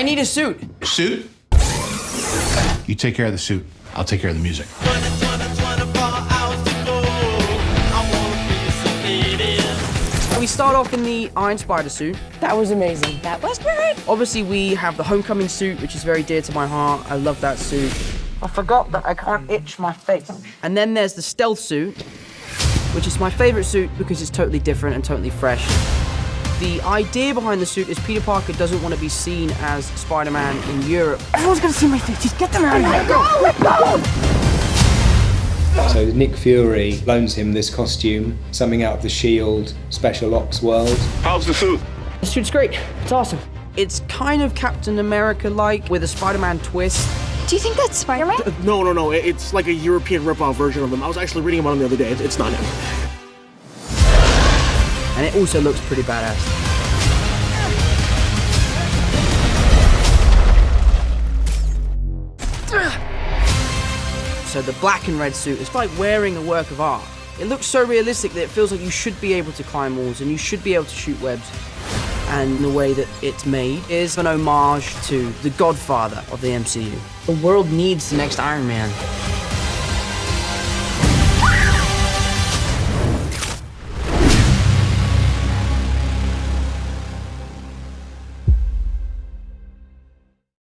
I need a suit. Suit? You take care of the suit. I'll take care of the music. We start off in the Iron Spider suit. That was amazing. That was great. Obviously, we have the Homecoming suit, which is very dear to my heart. I love that suit. I forgot that I can't itch my face. And then there's the Stealth suit, which is my favorite suit because it's totally different and totally fresh. The idea behind the suit is Peter Parker doesn't want to be seen as Spider-Man in Europe. Everyone's gonna see my face. Just get them out of here. Go, go. So Nick Fury loans him this costume, something out of the S.H.I.E.L.D. Special Ops world. How's the suit? The suit's great. It's awesome. It's kind of Captain America-like with a Spider-Man twist. Do you think that's Spider-Man? Uh, no, no, no. It's like a European rip-off version of him. I was actually reading about him the other day. It's not him. And it also looks pretty badass. So the black and red suit is like wearing a work of art. It looks so realistic that it feels like you should be able to climb walls and you should be able to shoot webs. And the way that it's made is an homage to the godfather of the MCU. The world needs the next Iron Man.